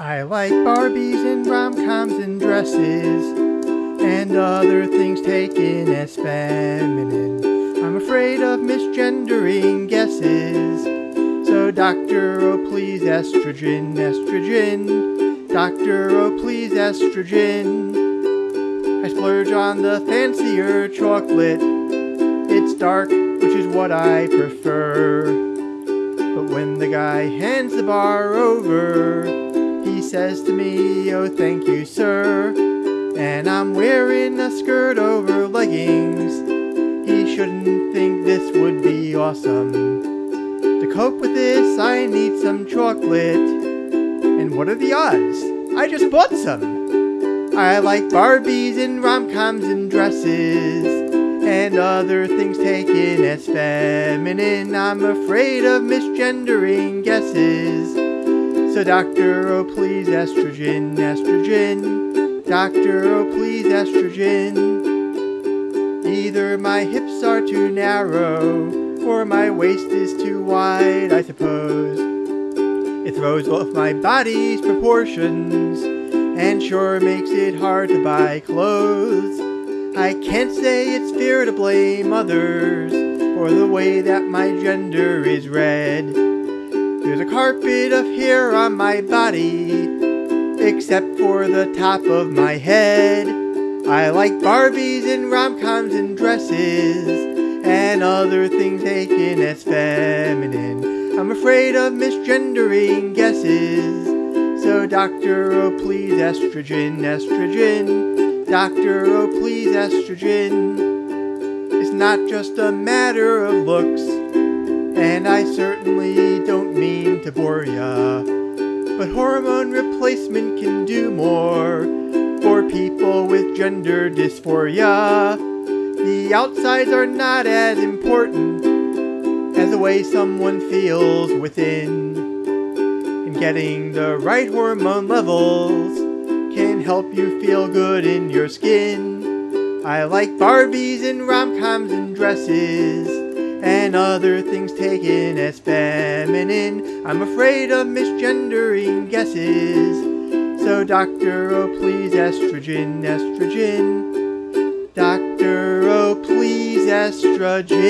I like Barbies and rom-coms and dresses and other things taken as feminine. I'm afraid of misgendering guesses. So doctor, oh please estrogen, estrogen. Doctor, oh please estrogen. I splurge on the fancier chocolate. It's dark, which is what I prefer. But when the guy hands the bar over, he says to me, oh thank you sir. And I'm wearing a skirt over leggings. He shouldn't think this would be awesome. To cope with this, I need some chocolate. And what are the odds? I just bought some. I like Barbies and rom-coms and dresses and other things taken as feminine. I'm afraid of misgendering guesses. So doctor, oh please estrogen, estrogen. Doctor, oh please estrogen. Either my hips are too narrow, or my waist is too wide, I suppose. It throws off my body's proportions, and sure makes it hard to buy clothes. I can't say it's fair to blame others for the way that my gender is read. There's a carpet of hair on my body, except for the top of my head. I like Barbies and rom-coms and dresses, and other things taken as feminine. I'm afraid of misgendering guesses, so doctor, oh please estrogen, estrogen. Doctor, oh please estrogen. It's not just a matter of looks, and I certainly don't ya. But hormone replacement can do more for people with gender dysphoria. The outsides are not as important as the way someone feels within. And getting the right hormone levels can help you feel good in your skin. I like Barbies and rom-coms and dresses and other things taken as feminine. I'm afraid of misgendering guesses. So doctor, oh please estrogen, estrogen. Doctor, oh please estrogen.